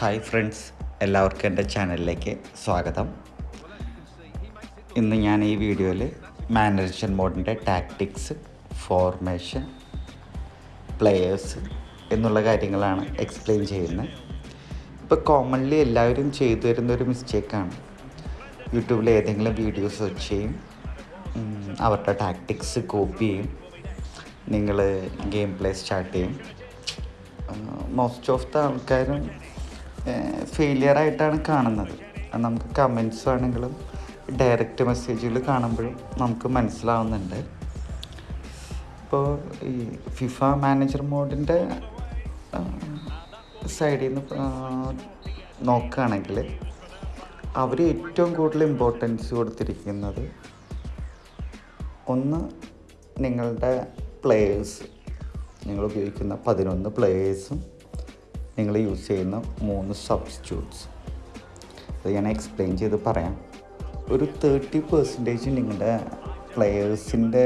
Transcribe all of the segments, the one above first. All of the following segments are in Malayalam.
ഹായ് ഫ്രണ്ട്സ് എല്ലാവർക്കും എന്റെ ചാനലിലേക്ക് സ്വാഗതം. ഇന്ന് ഞാൻ ഈ വീഡിയോയിൽ മാനേജൻ മോഡിന്റെ ടാക്ടിക്സ് ഫോർമേഷൻ പ്ലെയേഴ്സ് എന്നുള്ള കാര്യങ്ങളാണ് എക്സ്പ്ലെയിൻ ചെയ്യുന്നത്. ഇപ്പോൾ കോമൺലി എല്ലാവരും ചെയ്തു വരുന്ന ഒരു മിസ്റ്റേക്കാണ് യൂട്യൂബിൽ ഏതെങ്കിലും വീഡിയോസ് സെർച്ച് ചെയ്യും അവരുടെ ടാക്ടിക്സ് കോപ്പി ചെയ്യും നിങ്ങൾ ഗെയിം പ്ലേ സ്റ്റാർട്ട് ചെയ്യും മോസ്റ്റ് ഓഫ് ദ ആൾക്കാരും ഫെയിലിയർ ആയിട്ടാണ് കാണുന്നത്. നമുക്ക് കമൻസ് ആണെങ്കിലും ഡയറക്റ്റ് മെസ്സേജുകൾ കാണുമ്പോഴും നമുക്ക് മനസ്സിലാവുന്നുണ്ട്. ഇപ്പോൾ ഈ ഫിഫ മാനേജർ മോഡിന്റെ സൈഡിൽ നിന്ന് നോക്കുകയാണെങ്കിൽ അവർ ഏറ്റവും കൂടുതൽ ഇമ്പോർട്ടൻസ് കൊടുത്തിരിക്കുന്നത് ഒന്ന് നിങ്ങളുടെ പ്ലേയേഴ്സ് നിങ്ങൾ ഉപയോഗിക്കുന്ന പതിനൊന്ന് പ്ലേയേഴ്സും നിങ്ങൾ യൂസ് ചെയ്യുന്ന മൂന്ന് സബ്സ്റ്റിറ്റ്യൂട്ട്സ് അത് ഞാൻ എക്സ്പ്ലെയിൻ ചെയ്ത് പറയാം. ഒരു തേർട്ടി പെർസെന്റേജ് നിങ്ങളുടെ പ്ലെയേഴ്സിന്റെ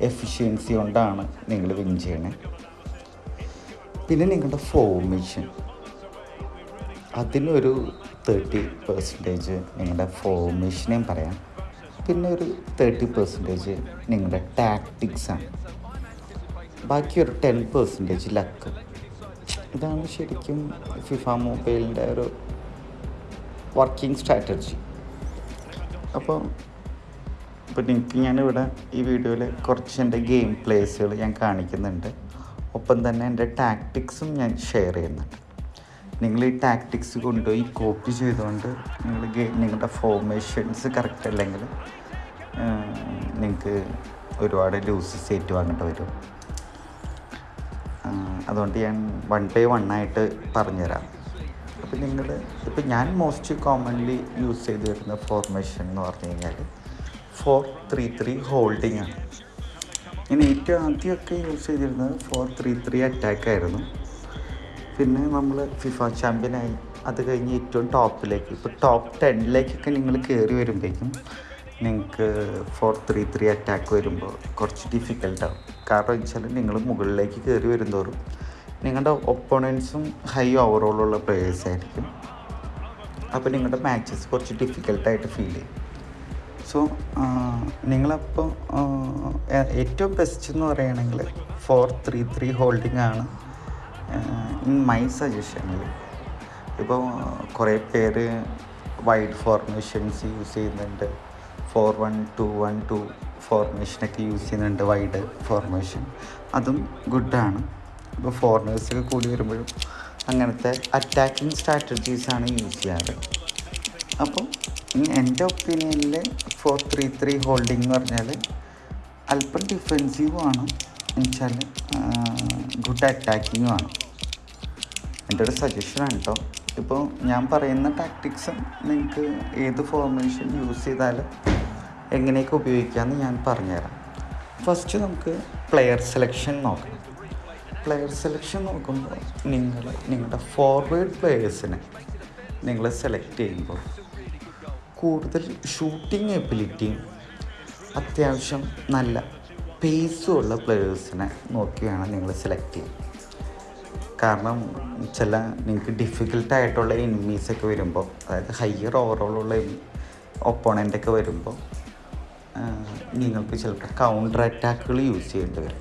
എഫിഷ്യൻസി കൊണ്ടാണ് നിങ്ങൾ വിൻ ചെയ്യണേ. പിന്നെ നിങ്ങളുടെ ഫോർമേഷൻ അതിനൊരു തേർട്ടി പെർസെന്റേജ് നിങ്ങളുടെ ഫോർമേഷനെയും പറയാം. പിന്നെ ഒരു തേർട്ടി പെർസെന്റേജ് നിങ്ങളുടെ ടാക്ടിക്സാണ് ബാക്കി ഒരു ടെൻ പെർസെന്റേജ് ലക്ക് ഇതാണ് ശരിക്കും ഫിഫ മൊബൈലിന്റെ ഒരു വർക്കിംഗ് സ്ട്രാറ്റജി അപ്പോൾ ഇപ്പോൾ നിങ്ങൾക്ക് ഞാനിവിടെ ഈ വീഡിയോയിൽ കുറച്ച് എന്റെ ഗെയിം പ്ലേസുകൾ ഞാൻ കാണിക്കുന്നുണ്ട്. ഒപ്പം തന്നെ എന്റെ ടാക്ടിക്സും ഞാൻ ഷെയർ ചെയ്യുന്നുണ്ട്. നിങ്ങൾ ഈ ടാക്ടിക്സ് കൊണ്ടുപോയി കോപ്പി ചെയ്തുകൊണ്ട് നിങ്ങൾ ഗെയിം നിങ്ങളുടെ ഫോർമേഷൻസ് കറക്റ്റ് അല്ലെങ്കിൽ നിങ്ങൾക്ക് ഒരുപാട് ലൂസസ് ഏറ്റുവാങ്ങേണ്ടി വരും. അതുകൊണ്ട് ഞാൻ വൺ ബൈ വൺ ആയിട്ട് പറഞ്ഞുതരാം. അപ്പോൾ നിങ്ങൾ ഇപ്പോൾ ഞാൻ മോസ്റ്റ് കോമൺലി യൂസ് ചെയ്ത് വരുന്ന ഫോർമേഷൻ എന്ന് പറഞ്ഞു കഴിഞ്ഞാൽ ഫോർ ത്രീ ത്രീ ഹോൾഡിംഗ് ആണ്. ഞാൻ ഏറ്റവും ആദ്യമൊക്കെ യൂസ് ചെയ്തിരുന്നത് ഫോർ ത്രീ ത്രീ അറ്റാക്ക് ആയിരുന്നു. പിന്നെ നമ്മൾ ഫിഫ ചാമ്പ്യനായി അത് കഴിഞ്ഞ് ഏറ്റവും ടോപ്പിലേക്ക് ഇപ്പോൾ ടോപ്പ് ടെന്നിലേക്കൊക്കെ നിങ്ങൾ കയറി വരുമ്പോഴേക്കും നിങ്ങൾക്ക് ഫോർ ത്രീ ത്രീ അറ്റാക്ക് വരുമ്പോൾ കുറച്ച് ഡിഫിക്കൽട്ടാവും കാരണം വെച്ചാൽ നിങ്ങൾ മുകളിലേക്ക് കയറി വരുന്തോറും നിങ്ങളുടെ ഒപ്പോണൻസും ഹൈ ഓവറോളുള്ള പ്ലേയേഴ്സ് ആയിരിക്കും. അപ്പോൾ നിങ്ങളുടെ മാച്ചസ് കുറച്ച് ഡിഫിക്കൽട്ടായിട്ട് ഫീൽ ചെയ്യും. സോ നിങ്ങളപ്പോൾ ഏറ്റവും ബെസ്റ്റ് എന്ന് പറയുകയാണെങ്കിൽ ഫോർ ത്രീ ത്രീ ഹോൾഡിംഗ് ആണ് ഇൻ മൈ സജഷനിൽ ഇപ്പോൾ കുറേ പേര് വൈഡ് ഫോർമേഷൻസ് യൂസ് ചെയ്യുന്നുണ്ട്. Four one two one two ഫോർമേഷനൊക്കെ use ചെയ്യുന്നുണ്ട് വൈഡ് ഫോർമേഷൻ. അതും ഗുഡാണ്. ഇപ്പോൾ ഫോറിനേഴ്സൊക്കെ കൂടി വരുമ്പോഴും അങ്ങനത്തെ അറ്റാക്കിംഗ് സ്ട്രാറ്റജീസാണ് യൂസ് ചെയ്യാറ്. അപ്പോൾ എന്റെ ഒപ്പീനിയനിൽ ഫോർ ത്രീ ത്രീ ഹോൾഡിംഗ് എന്ന് പറഞ്ഞാൽ അല്പം ഡിഫെൻസീവുമാണ് എന്നുവെച്ചാൽ ഗുഡ് അറ്റാക്കിങ്ങുമാണ് എന്റെ ഒരു സജഷനാണ് കേട്ടോ ഇപ്പോൾ ഞാൻ പറയുന്ന ടാക്ടിക്സും നിങ്ങൾക്ക് ഏത് ഫോർമേഷൻ യൂസ് ചെയ്താലും എങ്ങനെയൊക്കെ ഉപയോഗിക്കാമെന്ന് ഞാൻ പറഞ്ഞുതരാം. ഫസ്റ്റ് നമുക്ക് പ്ലെയർ സെലക്ഷൻ നോക്കാം. പ്ലെയർ സെലക്ഷൻ നോക്കുമ്പോൾ നിങ്ങൾ നിങ്ങളുടെ ഫോർവേഡ് പ്ലെയേഴ്സിനെ നിങ്ങൾ സെലക്ട് ചെയ്യുമ്പോൾ കൂടുതൽ ഷൂട്ടിംഗ് എബിലിറ്റിയും അത്യാവശ്യം നല്ല പേസും ഉള്ള പ്ലെയേഴ്സിനെ നോക്കിയാണ് നിങ്ങൾ സെലക്ട് ചെയ്യുക കാരണം ചില നിങ്ങൾക്ക് ഡിഫിക്കൽട്ടായിട്ടുള്ള എനിമീസൊക്കെ വരുമ്പോൾ അതായത് ഹയർ ഓവറോളുള്ള ഒപ്പോണന്റൊക്കെ വരുമ്പോൾ നിങ്ങൾക്ക് ചിലപ്പോൾ കൗണ്ടർ അറ്റാക്കുകൾ യൂസ് ചെയ്യേണ്ടി വരും.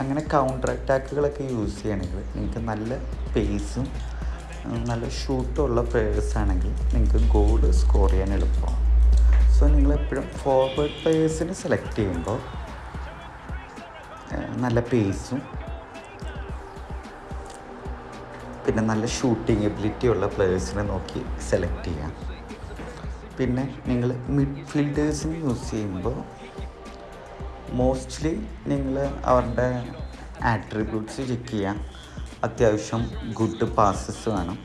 അങ്ങനെ കൗണ്ടർ അറ്റാക്കുകളൊക്കെ യൂസ് ചെയ്യണമെങ്കിൽ നിങ്ങൾക്ക് നല്ല പേസും നല്ല ഷൂട്ടുള്ള പ്ലേയേഴ്സ് ആണെങ്കിൽ നിങ്ങൾക്ക് ഗോൾ സ്കോർ ചെയ്യാൻ എളുപ്പമാണ്. സോ നിങ്ങളെപ്പോഴും ഫോർവേഡ് പ്ലേയേഴ്സിനെ സെലക്ട് ചെയ്യുമ്പോൾ നല്ല പേസും പിന്നെ നല്ല ഷൂട്ടിംഗ് എബിലിറ്റി ഉള്ള പ്ലേയേഴ്സിനെ നോക്കി സെലക്ട് ചെയ്യാം പിന്നെ നിങ്ങൾ മിഡ് ഫീൽഡേഴ്സിന് യൂസ് ചെയ്യുമ്പോൾ മോസ്റ്റ്ലി നിങ്ങൾ അവരുടെ ആട്രിബ്യൂട്ട്സ് ചെക്ക് ചെയ്യാം. അത്യാവശ്യം ഗുഡ് പാസസ് വേണം.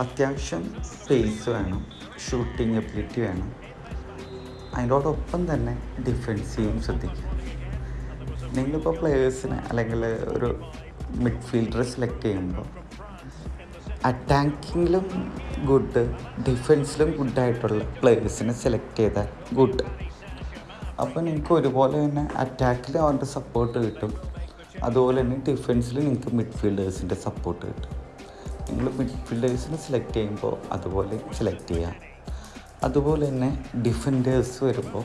അത്യാവശ്യം സ്പേസ് വേണം. ഷൂട്ടിംഗ് എബിലിറ്റി വേണം. അതിനോടൊപ്പം തന്നെ ഡിഫെൻസീവും ശ്രദ്ധിക്കുക. നിങ്ങളിപ്പോൾ പ്ലെയേഴ്സിനെ അല്ലെങ്കിൽ ഒരു മിഡ്ഫീൽഡറെ സെലക്ട് ചെയ്യുമ്പോൾ അറ്റാക്കിങ്ങിലും ഗുഡ്. ഡിഫൻസിലും ഗുഡായിട്ടുള്ള പ്ലെയേഴ്സിനെ സെലക്ട് ചെയ്താൽ ഗുഡ്. അപ്പോൾ നിങ്ങൾക്ക് ഒരുപോലെ തന്നെ അറ്റാക്കിൽ അവന്റെ സപ്പോർട്ട് കിട്ടും. അതുപോലെ തന്നെ ഡിഫൻസിൽ നിങ്ങൾക്ക് മിഡ്ഫീൽഡേഴ്സിന്റെ സപ്പോർട്ട് കിട്ടും. നിങ്ങൾ മിഡ്ഫീൽഡേഴ്സിനെ സെലക്ട് ചെയ്യുമ്പോൾ അതുപോലെ സെലക്ട് ചെയ്യാം. അതുപോലെ തന്നെ ഡിഫൻഡേഴ്സ് വരുമ്പോൾ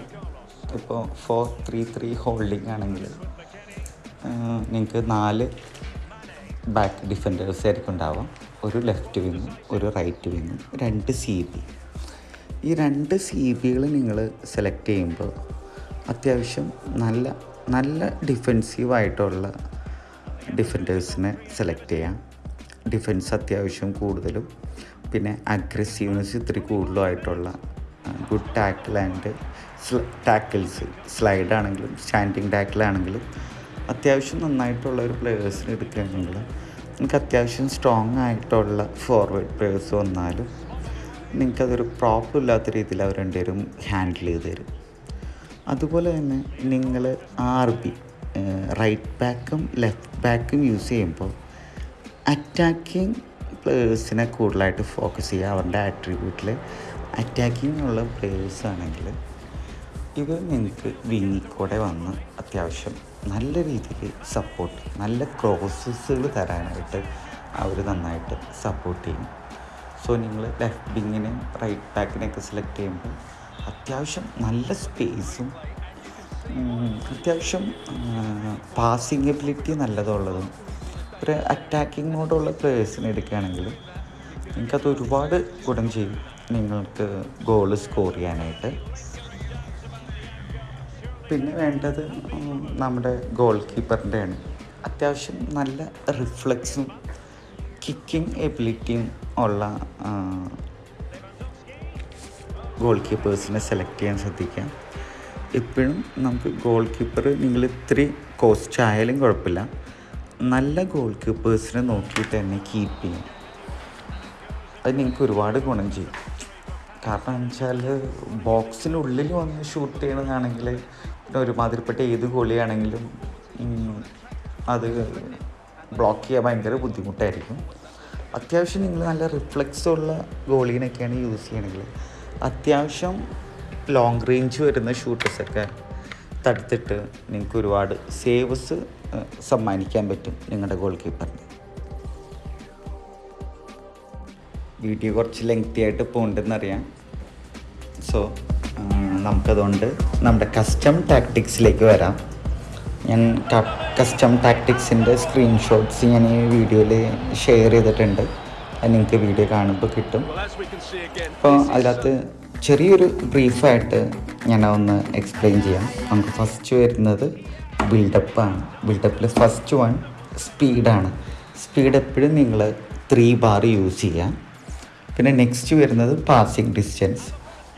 ഇപ്പോൾ ഫോർ ത്രീ ത്രീ ഹോൾഡിംഗ് ആണെങ്കിൽ നിങ്ങൾക്ക് നാല് ബാക്ക് ഡിഫൻഡേഴ്സ് ആയിരിക്കും ഉണ്ടാവുക. ഒരു ലെഫ്റ്റ് വിങ് ഒരു റൈറ്റ് വിങ് രണ്ട് സി ബി ഈ രണ്ട് സി ബികൾ നിങ്ങൾ സെലക്ട് ചെയ്യുമ്പോൾ അത്യാവശ്യം നല്ല നല്ല ഡിഫെൻസീവായിട്ടുള്ള ഡിഫൻഡേഴ്സിനെ സെലക്ട് ചെയ്യാം. ഡിഫെൻസ് അത്യാവശ്യം കൂടുതലും പിന്നെ അഗ്രസീവ്നെസ് ഇത്തിരി കൂടുതലുമായിട്ടുള്ള good tackle and tackles slide ആണെങ്കിലും സ്റ്റാൻഡിങ് ടാക്കിൾ ആണെങ്കിലും അത്യാവശ്യം നന്നായിട്ടുള്ള ഒരു പ്ലെയേഴ്സിനെ എടുക്കുകയാണെങ്കിൽ നിങ്ങൾക്ക് അത്യാവശ്യം സ്ട്രോങ് ആയിട്ടുള്ള ഫോർവേഡ് പ്ലെയേഴ്സ് വന്നാലും നിങ്ങൾക്കതൊരു പ്രോബ്ലം ഇല്ലാത്ത രീതിയിൽ അവർ രണ്ടുപേരും ഹാൻഡിൽ ചെയ്ത് തരും. അതുപോലെ തന്നെ നിങ്ങൾ ആർ ബി റൈറ്റ് ബാക്കും ലെഫ്റ്റ് ബാക്കും യൂസ് ചെയ്യുമ്പോൾ അറ്റാക്കിങ് പ്ലേയേഴ്സിനെ കൂടുതലായിട്ട് ഫോക്കസ് ചെയ്യുക. അവരുടെ ആട്രിബ്യൂട്ടിൽ അറ്റാക്കിംഗ് ഉള്ള പ്ലേയേഴ്സ് ആണെങ്കിൽ ഇവർ നിങ്ങൾക്ക് വിങ്ങിൽ കൂടെ വന്ന് അത്യാവശ്യം നല്ല രീതിയിൽ സപ്പോർട്ട് നല്ല ക്രോസസ്സുകൾ തരാനായിട്ട് അവർ നന്നായിട്ട് സപ്പോർട്ട് ചെയ്യും സോ നിങ്ങൾ ലെഫ്റ്റ് വിങ്ങിനെ റൈറ്റ് ബാക്കിനെയൊക്കെ സെലക്ട് ചെയ്യുമ്പോൾ അത്യാവശ്യം നല്ല സ്പേസും അത്യാവശ്യം പാസിംഗ് എബിലിറ്റി നല്ലതുള്ളതും ഒരു അറ്റാക്കിംഗ് മോഡുള്ള പ്ലേയേഴ്സിനെ എടുക്കുകയാണെങ്കിൽ നിങ്ങൾക്കത് ഒരുപാട് ഗുണം ചെയ്യും. നിങ്ങൾക്ക് ഗോൾ സ്കോർ ചെയ്യാനായിട്ട്. പിന്നെ വേണ്ടത് നമ്മുടെ ഗോൾ കീപ്പറിന്റെയാണ് അത്യാവശ്യം നല്ല റിഫ്ലക്സും കിക്കിംഗ് എബിലിറ്റിയും ഉള്ള ഗോൾ കീപ്പേഴ്സിനെ സെലക്ട് ചെയ്യാൻ ശ്രദ്ധിക്കാം ഇപ്പോഴും നമുക്ക് ഗോൾ കീപ്പർ നിങ്ങൾ ഇത്തിരി കോസ്റ്റ് ആയാലും കുഴപ്പമില്ല. നല്ല ഗോൾ കീപ്പേഴ്സിനെ നോക്കിയിട്ട് തന്നെ കീപ്പ് ചെയ്യും. അത് നിങ്ങൾക്ക് ഒരുപാട് ഗുണം ചെയ്യും. കാരണം എന്ന് വെച്ചാൽ ബോക്സിനുള്ളിൽ വന്ന് ഷൂട്ട് ചെയ്യണതാണെങ്കിൽ പിന്നെ ഒരുമാതിരിപ്പെട്ട ഏത് ഗോളിയാണെങ്കിലും അത് ബ്ലോക്ക് ചെയ്യാൻ ഭയങ്കര ബുദ്ധിമുട്ടായിരിക്കും. അത്യാവശ്യം നിങ്ങൾ നല്ല റിഫ്ലക്സ് ഉള്ള ഗോളീനൊക്കെയാണ് യൂസ് ചെയ്യണമെങ്കിൽ അത്യാവശ്യം ലോങ് റേഞ്ച് വരുന്ന ഷൂട്ടേഴ്സൊക്കെ തടുത്തിട്ട് നിങ്ങൾക്ക് ഒരുപാട് സേവ്സ് സമ്മാനിക്കാൻ പറ്റും നിങ്ങളുടെ ഗോൾ കീപ്പറിന് വീഡിയോ കുറച്ച് ലെങ്തി ആയിട്ട് പോകുന്നുണ്ടെന്നറിയാം സോ നമുക്കതുകൊണ്ട് നമ്മുടെ കസ്റ്റം ടാക്ടിക്സിലേക്ക് വരാം. ഞാൻ കസ്റ്റം ടാക്ടിക്സിന്റെ സ്ക്രീൻഷോട്ട്സ് ഞാൻ ഈ വീഡിയോയിൽ ഷെയർ ചെയ്തിട്ടുണ്ട്. അത് നിങ്ങൾക്ക് വീഡിയോ കാണുമ്പോൾ കിട്ടും. അപ്പോൾ അതിനകത്ത് ചെറിയൊരു ബ്രീഫായിട്ട് ഞാൻ ഒന്ന് എക്സ്പ്ലെയിൻ ചെയ്യാം. നമുക്ക് ഫസ്റ്റ് വരുന്നത് ബിൽഡപ്പാണ് ബിൽഡപ്പിൽ ഫസ്റ്റ് വൺ സ്പീഡാണ് സ്പീഡ് എപ്പോഴും നിങ്ങൾ ത്രീ ബാർ യൂസ് ചെയ്യാം. പിന്നെ നെക്സ്റ്റ് വരുന്നത് പാസിംഗ് ഡിസ്റ്റൻസ്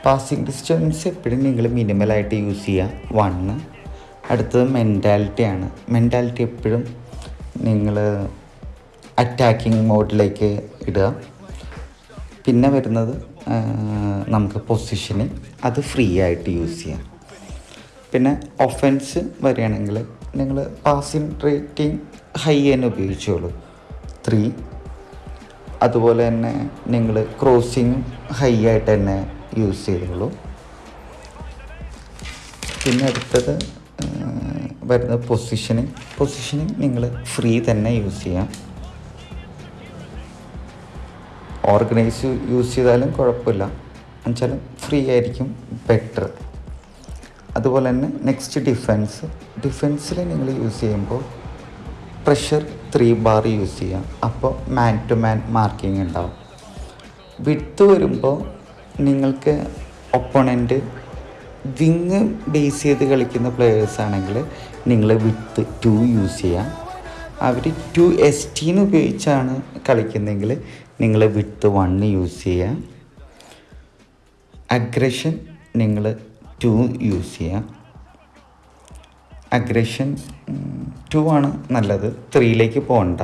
പാസിങ് ഡിസ്റ്റൻസ് എപ്പോഴും നിങ്ങൾ മിനിമലായിട്ട് യൂസ് ചെയ്യുക വണ്ണ് അടുത്തത് മെന്റാലിറ്റിയാണ് മെന്റാലിറ്റി എപ്പോഴും നിങ്ങൾ അറ്റാക്കിംഗ് മോഡിലേക്ക് ഇടുക. പിന്നെ വരുന്നത് നമുക്ക് പൊസിഷന് അത് ഫ്രീ ആയിട്ട് യൂസ് ചെയ്യാം. പിന്നെ ഒഫൻസ് വരികയാണെങ്കിൽ നിങ്ങൾ പാസിംഗ് റേറ്റിംഗ് ഹൈ തന്നെ ഉപയോഗിച്ചോളൂ. ത്രീ അതുപോലെ തന്നെ നിങ്ങൾ ക്രോസിങ് ഹൈ ആയിട്ട് തന്നെ യൂസ് ചെയ്തോളൂ. പിന്നെ അടുത്തത് വരുന്നത് പൊസിഷനിങ് പൊസിഷനിങ് നിങ്ങൾ ഫ്രീ തന്നെ യൂസ് ചെയ്യാം. ഓർഗനൈസ് യൂസ് ചെയ്താലും കുഴപ്പമില്ല. എന്നുവെച്ചാലും ഫ്രീ ആയിരിക്കും ബെറ്റർ അതുപോലെ തന്നെ നെക്സ്റ്റ് ഡിഫെൻസ് ഡിഫെൻസിൽ നിങ്ങൾ യൂസ് ചെയ്യുമ്പോൾ പ്രഷർ ത്രീ ബാർ യൂസ് ചെയ്യാം. അപ്പോൾ മാൻ ടു മാൻ മാർക്കിംഗ് ഉണ്ടാവും. വിട്ട് വരുമ്പോൾ നിങ്ങൾക്ക് ഒപ്പണന്റ് വിങ് ബേസ് ചെയ്ത് കളിക്കുന്ന പ്ലെയേഴ്സ് ആണെങ്കിൽ നിങ്ങൾ വിത്ത് ടു യൂസ് ചെയ്യാം. അവർ ടു എസ് ടീന്ന് ഉപയോഗിച്ചാണ് കളിക്കുന്നതെങ്കിൽ നിങ്ങൾ വിത്ത് വൺ യൂസ് ചെയ്യാം. അഗ്രഷൻ നിങ്ങൾ ടു യൂസ് ചെയ്യാം. അഗ്രഷൻ ടു ആണ് നല്ലത്. ത്രീയിലേക്ക് പോകണ്ട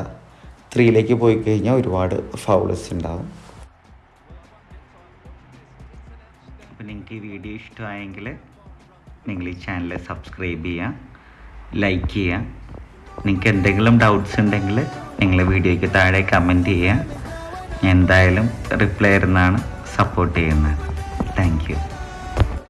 ത്രീയിലേക്ക് പോയി കഴിഞ്ഞാൽ ഒരുപാട് ഫൗൾസ് ഉണ്ടാവും അപ്പോൾ നിങ്ങൾക്ക് ഈ വീഡിയോ ഇഷ്ടമായെങ്കിൽ നിങ്ങൾ ഈ ചാനൽ സബ്സ്ക്രൈബ് ചെയ്യുക ലൈക്ക് ചെയ്യുക നിങ്ങൾക്ക് എന്തെങ്കിലും ഡൗട്ട്സ് ഉണ്ടെങ്കിൽ നിങ്ങൾ വീഡിയോയ്ക്ക് താഴെ കമന്റ് ചെയ്യുക എന്തായാലും റിപ്ലൈ തരുന്നതാണ് സപ്പോർട്ട് ചെയ്യുന്നത്. താങ്ക്